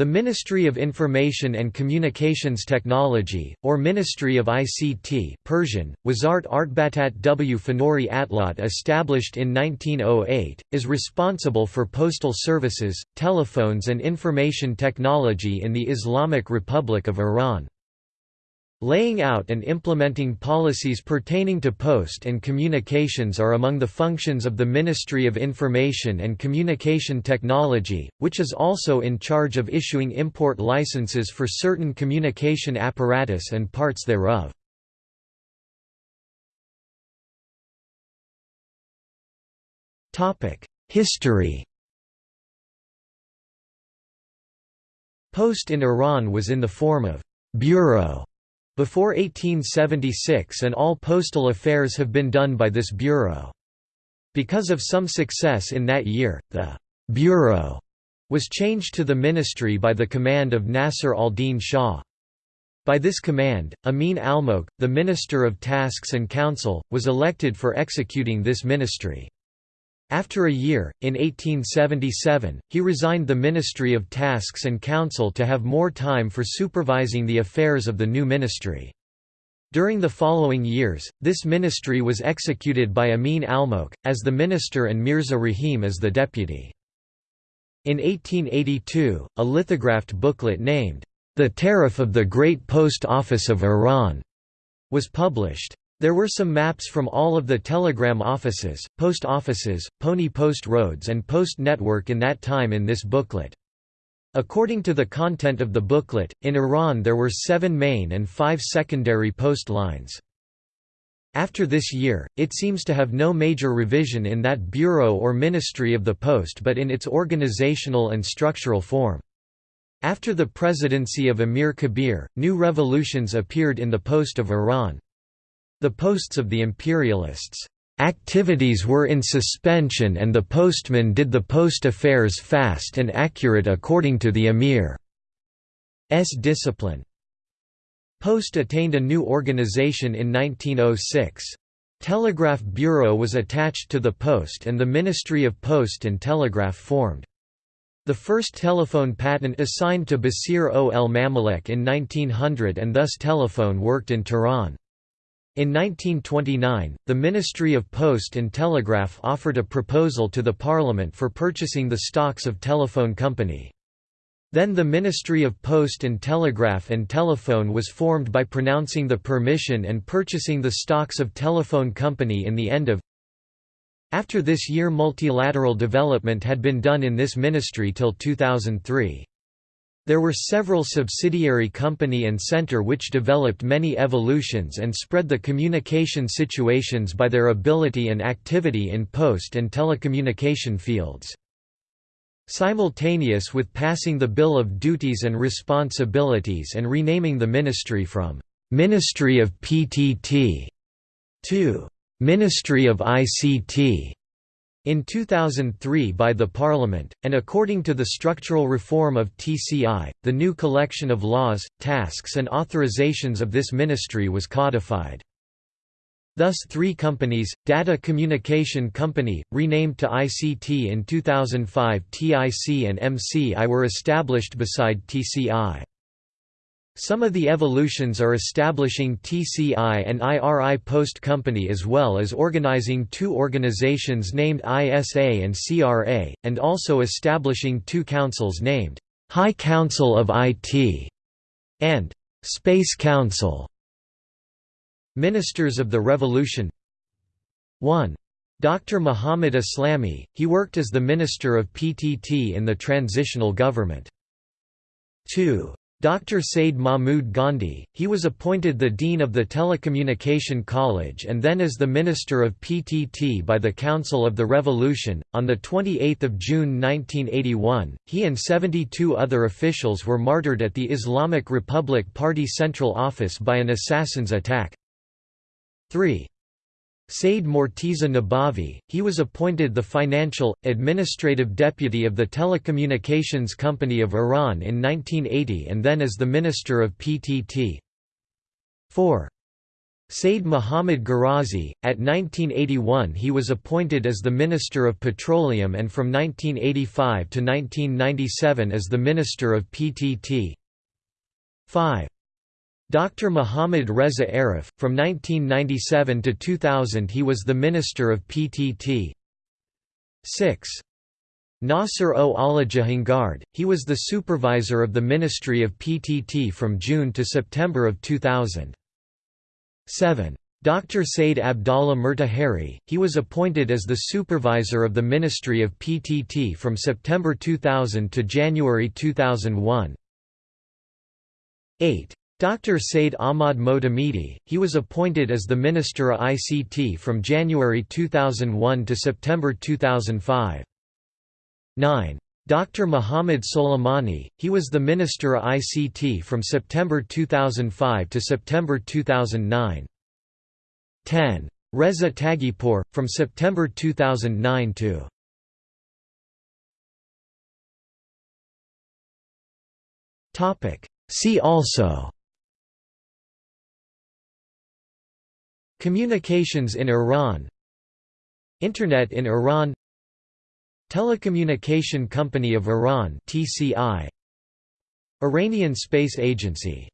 The Ministry of Information and Communications Technology, or Ministry of ICT Persian, Wazart Artbatat w Fanori Atlat established in 1908, is responsible for postal services, telephones and information technology in the Islamic Republic of Iran. Laying out and implementing policies pertaining to post and communications are among the functions of the Ministry of Information and Communication Technology, which is also in charge of issuing import licenses for certain communication apparatus and parts thereof. History Post in Iran was in the form of «bureau» Before 1876 and all postal affairs have been done by this bureau. Because of some success in that year, the «bureau» was changed to the ministry by the command of Nasser al-Din Shah. By this command, Amin Almokh, the Minister of Tasks and Council, was elected for executing this ministry. After a year, in 1877, he resigned the Ministry of Tasks and Council to have more time for supervising the affairs of the new ministry. During the following years, this ministry was executed by Amin Almokh, as the minister and Mirza Rahim as the deputy. In 1882, a lithographed booklet named, The Tariff of the Great Post Office of Iran, was published. There were some maps from all of the telegram offices, post offices, pony post roads and post network in that time in this booklet. According to the content of the booklet, in Iran there were seven main and five secondary post lines. After this year, it seems to have no major revision in that bureau or ministry of the post but in its organizational and structural form. After the presidency of Amir Kabir, new revolutions appeared in the post of Iran. The posts of the imperialists' activities were in suspension and the postman did the post affairs fast and accurate according to the emir's discipline. Post attained a new organization in 1906. Telegraph Bureau was attached to the Post and the Ministry of Post and Telegraph formed. The first telephone patent assigned to Basir o el Mamalek in 1900 and thus telephone worked in Tehran. In 1929, the Ministry of Post and Telegraph offered a proposal to the Parliament for purchasing the stocks of Telephone Company. Then the Ministry of Post and Telegraph and Telephone was formed by pronouncing the permission and purchasing the stocks of Telephone Company in the end of After this year multilateral development had been done in this ministry till 2003. There were several subsidiary company and center which developed many evolutions and spread the communication situations by their ability and activity in post and telecommunication fields. Simultaneous with passing the Bill of Duties and Responsibilities and renaming the ministry from «Ministry of PTT» to «Ministry of ICT», in 2003 by the Parliament, and according to the structural reform of TCI, the new collection of laws, tasks and authorizations of this ministry was codified. Thus three companies, Data Communication Company, renamed to ICT in 2005 TIC and MCI were established beside TCI. Some of the evolutions are establishing TCI and IRI Post Company as well as organizing two organizations named ISA and CRA, and also establishing two councils named High Council of IT and Space Council. Ministers of the Revolution 1. Dr. Muhammad Aslami, he worked as the Minister of PTT in the transitional government. 2. Dr. Said Mahmood Ghandi, he was appointed the Dean of the Telecommunication College and then as the Minister of PTT by the Council of the Revolution. On 28 June 1981, he and 72 other officials were martyred at the Islamic Republic Party Central Office by an assassin's attack. 3. Said Morteza Nabavi, he was appointed the financial, administrative deputy of the Telecommunications Company of Iran in 1980 and then as the Minister of PTT. 4. Said Muhammad Gharazi. At 1981 he was appointed as the Minister of Petroleum and from 1985 to 1997 as the Minister of PTT. 5. Dr. Muhammad Reza Aref, from 1997 to 2000 he was the Minister of PTT. 6. Nasser O. Allah Jahangard, he was the supervisor of the Ministry of PTT from June to September of 2000. 7. Dr. Said Abdallah Murtahari, he was appointed as the supervisor of the Ministry of PTT from September 2000 to January 2001. 8. Dr. Said Ahmad Motamedi, he was appointed as the Minister of ICT from January 2001 to September 2005. 9. Dr. Muhammad Soleimani, he was the Minister of ICT from September 2005 to September 2009. 10. Reza Taghipour, from September 2009 to See also Communications in Iran Internet in Iran Telecommunication Company of Iran TCI Iranian Space Agency